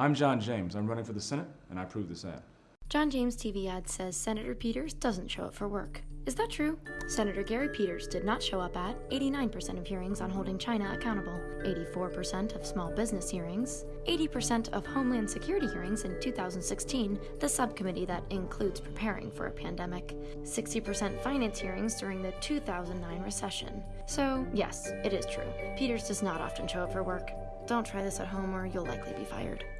I'm John James. I'm running for the Senate, and I approve this ad. John James TV ad says Senator Peters doesn't show up for work. Is that true? Senator Gary Peters did not show up at 89% of hearings on holding China accountable, 84% of small business hearings, 80% of Homeland Security hearings in 2016, the subcommittee that includes preparing for a pandemic, 60% finance hearings during the 2009 recession. So, yes, it is true. Peters does not often show up for work. Don't try this at home or you'll likely be fired.